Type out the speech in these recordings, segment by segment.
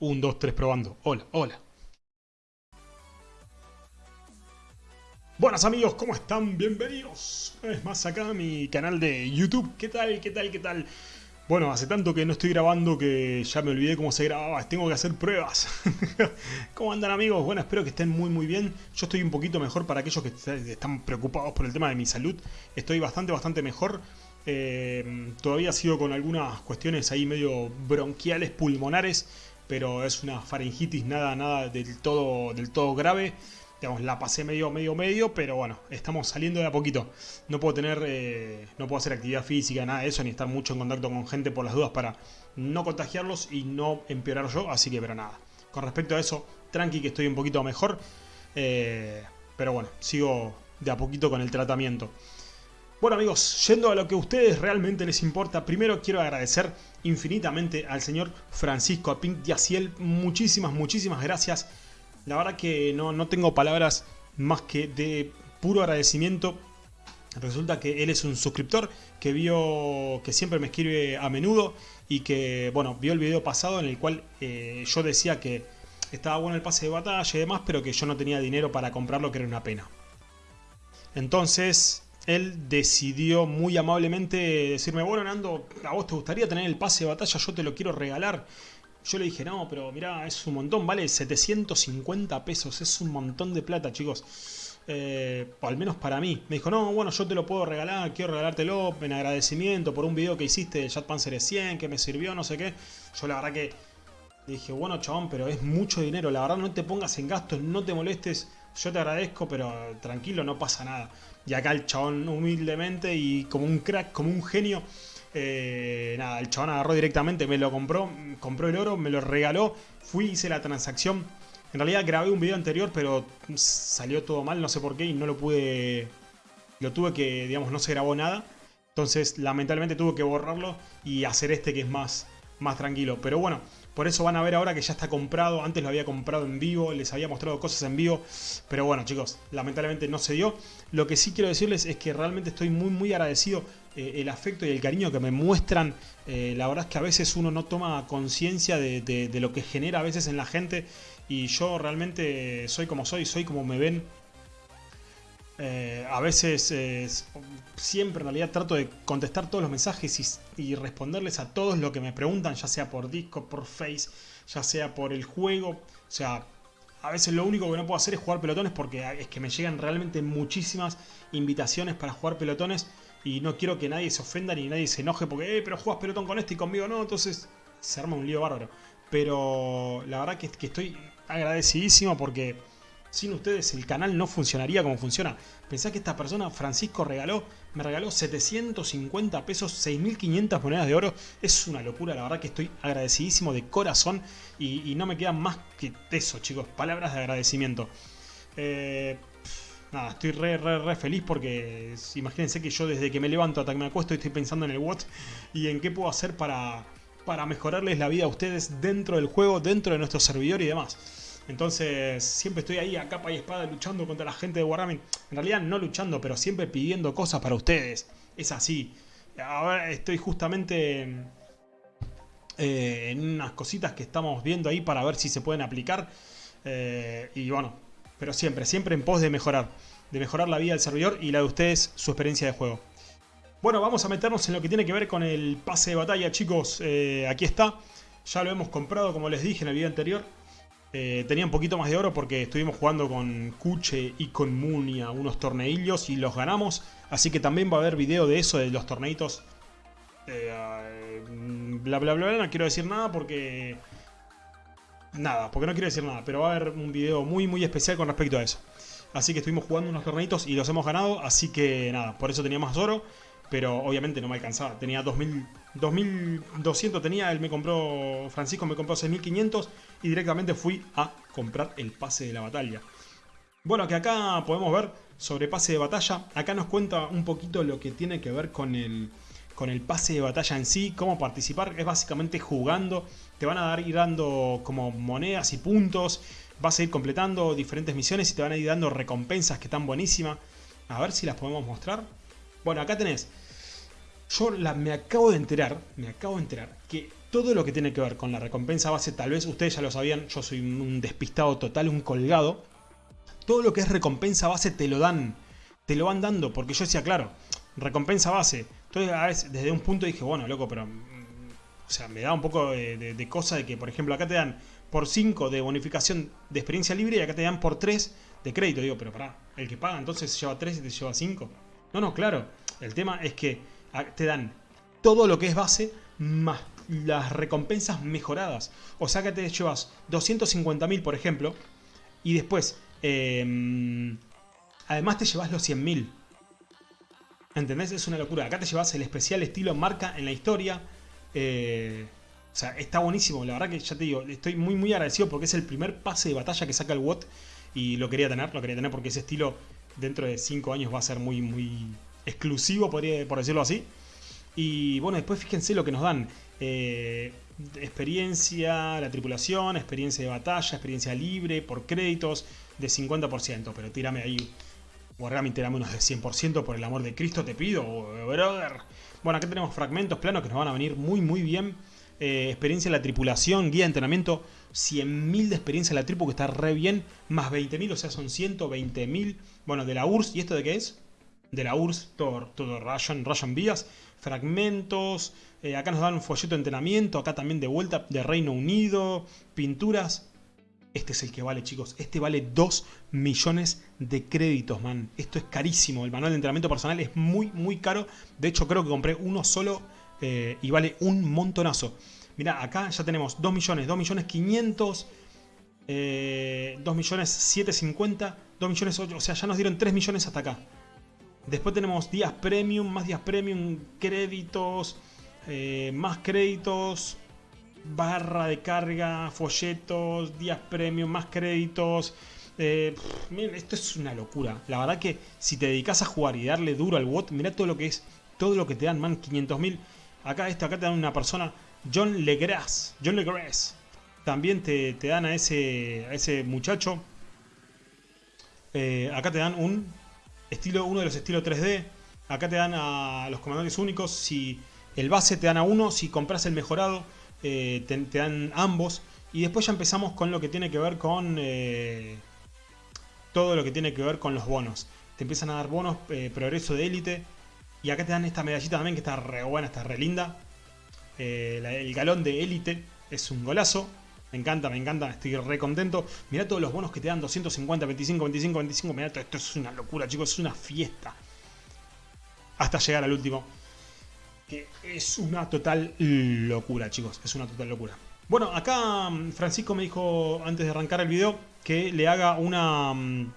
1, 2, 3 probando. Hola, hola. Buenas amigos, ¿cómo están? Bienvenidos vez más acá a mi canal de YouTube. ¿Qué tal? ¿Qué tal? ¿Qué tal? Bueno, hace tanto que no estoy grabando que ya me olvidé cómo se grababa. Tengo que hacer pruebas. ¿Cómo andan amigos? Bueno, espero que estén muy muy bien. Yo estoy un poquito mejor para aquellos que están preocupados por el tema de mi salud. Estoy bastante, bastante mejor. Eh, todavía sigo con algunas cuestiones ahí medio bronquiales, pulmonares pero es una faringitis nada, nada del todo, del todo grave. Digamos, la pasé medio, medio, medio, pero bueno, estamos saliendo de a poquito. No puedo tener, eh, no puedo hacer actividad física, nada de eso, ni estar mucho en contacto con gente por las dudas para no contagiarlos y no empeorar yo, así que, pero nada. Con respecto a eso, tranqui que estoy un poquito mejor, eh, pero bueno, sigo de a poquito con el tratamiento. Bueno amigos, yendo a lo que a ustedes realmente les importa, primero quiero agradecer infinitamente al señor Francisco Apink Yaciel. Muchísimas, muchísimas gracias. La verdad que no, no tengo palabras más que de puro agradecimiento. Resulta que él es un suscriptor que vio que siempre me escribe a menudo y que, bueno, vio el video pasado en el cual eh, yo decía que estaba bueno el pase de batalla y demás, pero que yo no tenía dinero para comprarlo, que era una pena. Entonces, él decidió muy amablemente decirme, bueno Nando, ¿a vos te gustaría tener el pase de batalla? Yo te lo quiero regalar. Yo le dije, no, pero mirá, es un montón, vale 750 pesos, es un montón de plata, chicos. Eh, al menos para mí. Me dijo, no, bueno, yo te lo puedo regalar, quiero regalártelo en agradecimiento por un video que hiciste de Jet Panzer 100, que me sirvió, no sé qué. Yo la verdad que dije, bueno, chabón, pero es mucho dinero, la verdad no te pongas en gastos, no te molestes, yo te agradezco, pero tranquilo, no pasa nada. Y acá el chabón humildemente y como un crack, como un genio, eh, nada, el chabón agarró directamente, me lo compró, compró el oro, me lo regaló, fui, hice la transacción. En realidad grabé un video anterior, pero salió todo mal, no sé por qué, y no lo pude... Lo tuve que, digamos, no se grabó nada. Entonces, lamentablemente tuve que borrarlo y hacer este que es más, más tranquilo. Pero bueno, por eso van a ver ahora que ya está comprado. Antes lo había comprado en vivo, les había mostrado cosas en vivo. Pero bueno, chicos, lamentablemente no se dio. Lo que sí quiero decirles es que realmente estoy muy, muy agradecido. Eh, el afecto y el cariño que me muestran. Eh, la verdad es que a veces uno no toma conciencia de, lo que genera a veces en la gente. Y yo realmente soy como soy, soy como me ven. Eh, a veces, siempre en realidad trato de contestar todos los mensajes y, responderles a todos lo que me preguntan, ya sea por disco, por Face, ya sea por el juego. O sea, a veces lo único que no puedo hacer es jugar pelotones porque es que me llegan realmente muchísimas invitaciones para jugar pelotones y no quiero que nadie se ofenda ni nadie se enoje porque, eh, pero juegas pelotón con este y conmigo no, entonces se arma un lío bárbaro. Pero la verdad que estoy agradecidísimo porque sin ustedes el canal no funcionaría como funciona. Pensá que esta persona, Francisco, regaló, me regaló 750 pesos, 6.500 monedas de oro. Es una locura, la verdad que estoy agradecidísimo de corazón y, no me quedan más que eso, chicos. Palabras de agradecimiento. Eh, nada, estoy re, re, re feliz porque imagínense que yo desde que me levanto hasta que me acuesto estoy pensando en el what y en qué puedo hacer para, para mejorarles la vida a ustedes dentro del juego, dentro de nuestro servidor y demás. Entonces siempre estoy ahí a capa y espada luchando contra la gente de Wargaming. En realidad no luchando, pero siempre pidiendo cosas para ustedes. Es así. Ahora estoy justamente eh, en unas cositas que estamos viendo ahí para ver si se pueden aplicar. Eh, y bueno, pero siempre, siempre en pos de mejorar. De mejorar la vida del servidor y la de ustedes, su experiencia de juego. Bueno, vamos a meternos en lo que tiene que ver con el pase de batalla, chicos. Eh, aquí está. Ya lo hemos comprado, como les dije en el video anterior. Eh, tenía un poquito más de oro porque estuvimos jugando con Kuche y con Munia unos torneillos y los ganamos. Así que también va a haber video de eso, de los torneitos. Eh, bla bla bla, no quiero decir nada porque... Nada, porque no quiero decir nada, pero va a haber un video muy muy especial con respecto a eso. Así que estuvimos jugando unos torneitos y los hemos ganado, así que nada, por eso tenía más oro pero obviamente no me alcanzaba. Tenía 2000, 2200 tenía, él me compró, Francisco me compró 6500 y directamente fui a comprar el pase de la batalla. Bueno, que acá podemos ver sobre pase de batalla, acá nos cuenta un poquito lo que tiene que ver con el, con el pase de batalla en sí, cómo participar, es básicamente jugando, te van a dar, ir dando como monedas y puntos, vas a ir completando diferentes misiones y te van a ir dando recompensas que están buenísimas. A ver si las podemos mostrar. Bueno, acá tenés. Yo me acabo de enterar, me acabo de enterar que todo lo que tiene que ver con la recompensa base, tal vez ustedes ya lo sabían, yo soy un despistado total, un colgado. Todo lo que es recompensa base te lo dan, te lo van dando, porque yo decía, claro, recompensa base. Entonces, a veces, desde un punto dije, bueno, loco, pero... Mm, o sea, me da un poco de, cosa de que, por ejemplo, acá te dan por 5 de bonificación de experiencia libre y acá te dan por 3 de crédito. Digo, pero pará, el que paga entonces se lleva 3 y te lleva 5. No, no, claro. El tema es que te dan todo lo que es base más las recompensas mejoradas. O sea que te llevas 250.000, por ejemplo, y después, em, además te llevas los 100.000. ¿Entendés? Es una locura. Acá te llevas el especial estilo marca en la historia. Eh, o sea, está buenísimo. La verdad que ya te digo, estoy muy muy agradecido porque es el primer pase de batalla que saca el WOT. Y lo quería tener, lo quería tener porque ese estilo dentro de 5 años va a ser muy muy exclusivo, podría, por decirlo así. Y bueno, después fíjense lo que nos dan. Eh, experiencia, la tripulación, experiencia de batalla, experiencia libre, por créditos, de 50%. Pero tírame ahí, Wargaming, tírame unos de 100%, por el amor de Cristo te pido, brother. Bueno, acá tenemos fragmentos planos que nos van a venir muy muy bien. Eh, experiencia de la tripulación, guía de entrenamiento, 100.000 de experiencia de la tripu, que está re bien, más 20.000, o sea, son 120.000. Bueno, de la URSS, ¿y esto de qué es? De la URSS, todo, todo Russian, Russian Vías fragmentos, eh, acá nos dan un folleto de entrenamiento, acá también de vuelta de Reino Unido, pinturas. Este es el que vale, chicos. Este vale 2 millones de créditos, man. Esto es carísimo. El manual de entrenamiento personal es muy, muy caro. De hecho, creo que compré uno solo eh, y vale un montonazo. Mira, acá ya tenemos 2 millones, 2 millones 500, 2 millones 750, 2 millones 8. O sea, ya nos dieron 3 millones hasta acá. Después tenemos días premium, más días premium, créditos, eh, más créditos, barra de carga, folletos, días premium, más créditos. Eh, miren, esto es una locura. La verdad que si te dedicas a jugar y darle duro al bot, mira todo lo que es, todo lo que te dan, man, 500.000. Acá esto, acá te dan una persona, John Legras, John Legras. También te, dan a ese, a ese muchacho. Eh, acá te dan un estilo, uno de los estilos 3D. Acá te dan a los comandantes únicos. Si el base te dan a uno, si compras el mejorado, eh, te, dan ambos. Y después ya empezamos con lo que tiene que ver con eh, todo lo que tiene que ver con los bonos. Te empiezan a dar bonos, progreso de élite. Y acá te dan esta medallita también que está re buena, está re linda. el galón de élite es un golazo. Me encanta, me encanta, estoy re contento. Mirá todos los bonos que te dan, 250, 25, 25, 25. Mirá, esto es una locura, chicos, es una fiesta. Hasta llegar al último. Que es una total locura, chicos, es una total locura. Bueno, acá mm, Francisco me dijo, antes de arrancar el video, que le haga una... Mm,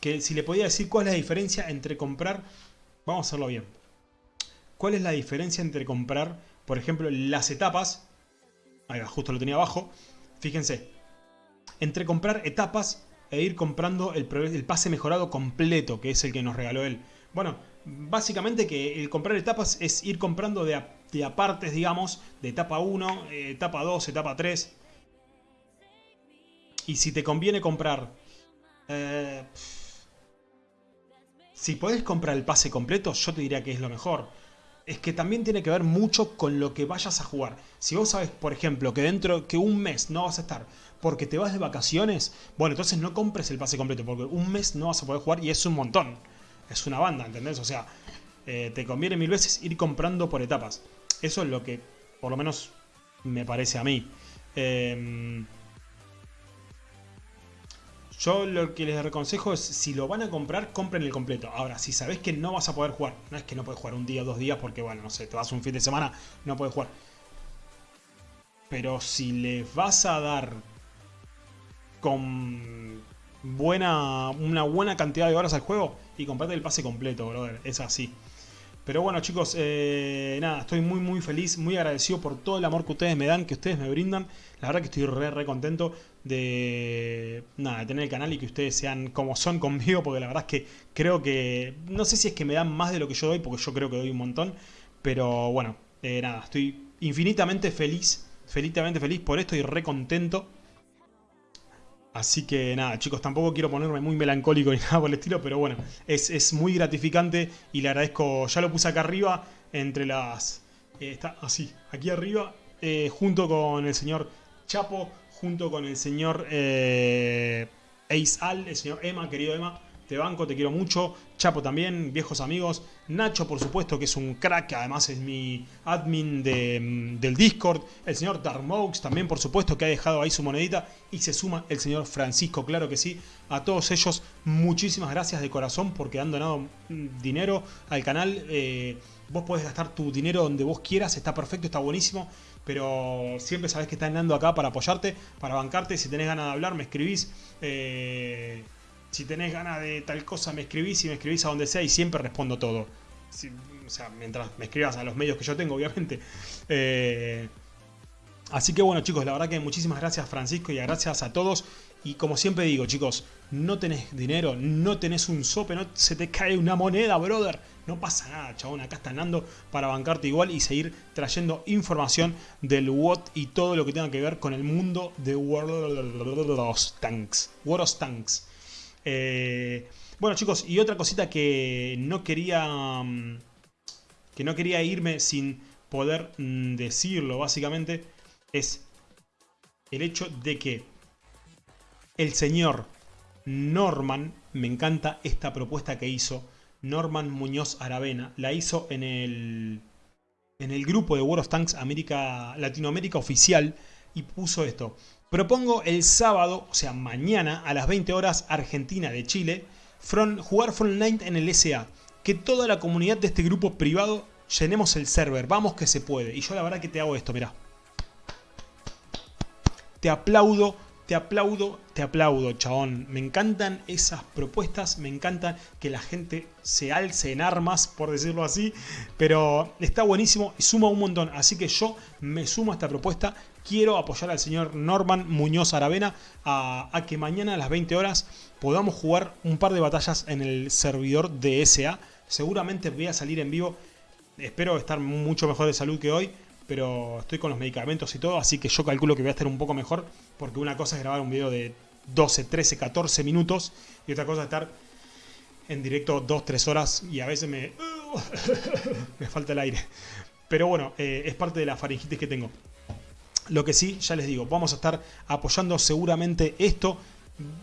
que si le podía decir cuál es la diferencia entre comprar... Vamos a hacerlo bien. ¿Cuál es la diferencia entre comprar, por ejemplo, las etapas? Ahí va, justo lo tenía abajo Fíjense, entre comprar etapas e ir comprando el, pase mejorado completo, que es el que nos regaló él. Bueno, básicamente que el comprar etapas es ir comprando de, apartes, digamos, de etapa 1, eh, etapa 2, etapa 3. Y si te conviene comprar... Eh, si podés comprar el pase completo, yo te diría que es lo mejor es que también tiene que ver mucho con lo que vayas a jugar. Si vos sabes, por ejemplo, que dentro que un mes no vas a estar porque te vas de vacaciones, bueno, entonces no compres el pase completo porque un mes no vas a poder jugar y es un montón. Es una banda, ¿entendés? O sea, eh, te conviene mil veces ir comprando por etapas. Eso es lo que, por lo menos, me parece a mí. Eh, yo lo que les aconsejo es, si lo van a comprar, compren el completo. Ahora, si sabés que no vas a poder jugar, no es que no puedes jugar un día o dos días porque, bueno, no sé, te vas un fin de semana, no puedes jugar. Pero si les vas a dar con buena, una buena cantidad de horas al juego, y comprate el pase completo, brother. Es así. Pero bueno chicos, eh, nada, estoy muy muy feliz, muy agradecido por todo el amor que ustedes me dan, que ustedes me brindan. La verdad que estoy re re contento de, nada, de tener el canal y que ustedes sean como son conmigo, porque la verdad es que creo que, no sé si es que me dan más de lo que yo doy, porque yo creo que doy un montón. Pero bueno, eh, nada, estoy infinitamente feliz, infinitamente feliz por esto y re contento. Así que nada, chicos, tampoco quiero ponerme muy melancólico ni nada por el estilo, pero bueno, es, muy gratificante y le agradezco, ya lo puse acá arriba, entre las... Eh, está así, aquí arriba, eh, junto con el señor Chapo, junto con el señor eh, Ace Al, el señor Emma, querido Emma, te banco, te quiero mucho. Chapo también, viejos amigos. Nacho, por supuesto, que es un crack, además es mi admin mm, del Discord. El señor Darmox también, por supuesto, que ha dejado ahí su monedita. Y se suma el señor Francisco, claro que sí. A todos ellos, muchísimas gracias de corazón porque han donado mm, dinero al canal. Eh, vos podés gastar tu dinero donde vos quieras, está perfecto, está buenísimo. Pero siempre sabés que están dando acá para apoyarte, para bancarte. Si tenés ganas de hablar, me escribís. Eh, si tenés ganas de tal cosa me escribís y me escribís a donde sea y siempre respondo todo. o sea, mientras me escribas a los medios que yo tengo, obviamente. Eh, así que bueno chicos, la verdad que muchísimas gracias Francisco y gracias a todos. Y como siempre digo chicos, no tenés dinero, no tenés un sope, no se te cae una moneda, brother. No pasa nada, chabón. Acá está andando para bancarte igual y seguir trayendo información del WOT y todo lo que tenga que ver con el mundo de World of Tanks. World of Tanks. Eh, bueno chicos, y otra cosita que no quería... Mm, que no quería irme sin poder mm, decirlo básicamente es el hecho de que el señor Norman, me encanta esta propuesta que hizo, Norman Muñoz Aravena, la hizo en el, en el grupo de World of Tanks América, Latinoamérica oficial y puso esto. Propongo el sábado, o sea mañana a las 20 horas Argentina de Chile, jugar Frontline en el SA. Que toda la comunidad de este grupo privado llenemos el server. Vamos que se puede. Y yo la verdad que te hago esto, mirá. Te aplaudo te aplaudo, te aplaudo, chabón. Me encantan esas propuestas, me encanta que la gente se alce en armas, por decirlo así. Pero está buenísimo y suma un montón. Así que yo me sumo a esta propuesta. Quiero apoyar al señor Norman Muñoz Aravena a, que mañana a las 20 horas podamos jugar un par de batallas en el servidor de SA. Seguramente voy a salir en vivo. Espero estar mucho mejor de salud que hoy pero estoy con los medicamentos y todo, así que yo calculo que voy a estar un poco mejor, porque una cosa es grabar un video de 12, 13, 14 minutos, y otra cosa es estar en directo 2, 3 horas, y a veces me... me falta el aire. Pero bueno, eh, es parte de la faringitis que tengo. Lo que sí, ya les digo, vamos a estar apoyando seguramente esto.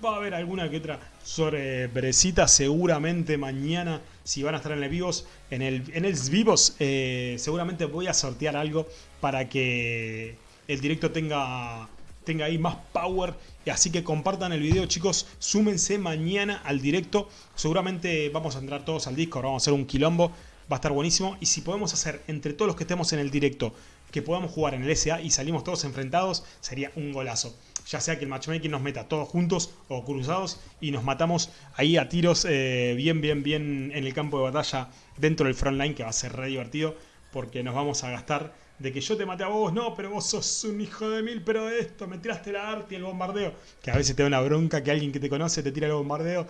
Va a haber alguna que otra sorpresita seguramente mañana si van a estar en el vivos. En el, en el vivos eh, seguramente voy a sortear algo para que el directo tenga, tenga ahí más power. Así que compartan el video chicos, súmense mañana al directo. Seguramente vamos a entrar todos al Discord, vamos a hacer un quilombo. Va a estar buenísimo. Y si podemos hacer entre todos los que estemos en el directo que podamos jugar en el SA y salimos todos enfrentados, sería un golazo. Ya sea que el matchmaking nos meta todos juntos o cruzados y nos matamos ahí a tiros eh, bien, bien, bien en el campo de batalla dentro del frontline, que va a ser re divertido porque nos vamos a gastar de que yo te maté a vos, no, pero vos sos un hijo de mil, pero esto, me tiraste la arte y el bombardeo, que a veces te da una bronca que alguien que te conoce te tira el bombardeo,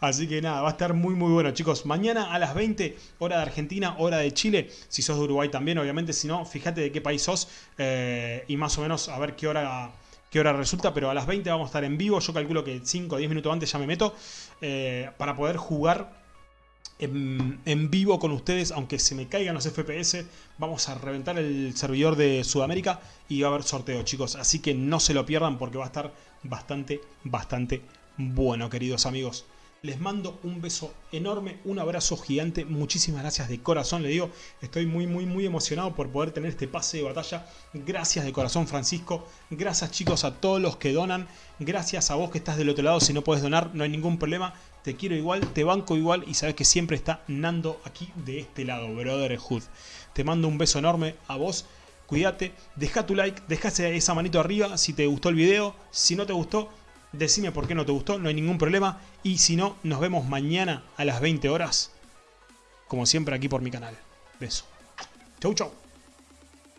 así que nada, va a estar muy muy bueno chicos, mañana a las 20, hora de Argentina, hora de Chile, si sos de Uruguay también, obviamente, si no, fíjate de qué país sos eh, y más o menos a ver qué hora qué hora resulta, pero a las 20 vamos a estar en vivo. Yo calculo que 5 o 10 minutos antes ya me meto eh, para poder jugar en, vivo con ustedes, aunque se me caigan los FPS. Vamos a reventar el servidor de Sudamérica y va a haber sorteo, chicos. Así que no se lo pierdan porque va a estar bastante, bastante bueno, queridos amigos. Les mando un beso enorme, un abrazo gigante, muchísimas gracias de corazón, le digo, estoy muy muy muy emocionado por poder tener este pase de batalla, gracias de corazón Francisco, gracias chicos a todos los que donan, gracias a vos que estás del otro lado, si no puedes donar no hay ningún problema, te quiero igual, te banco igual y sabes que siempre está Nando aquí de este lado, Brotherhood. Te mando un beso enorme a vos, cuídate, deja tu like, deja esa manito arriba si te gustó el video, si no te gustó Decime por qué no te gustó, no hay ningún problema. Y si no, nos vemos mañana a las 20 horas. Como siempre aquí por mi canal. Beso. Chau, chau.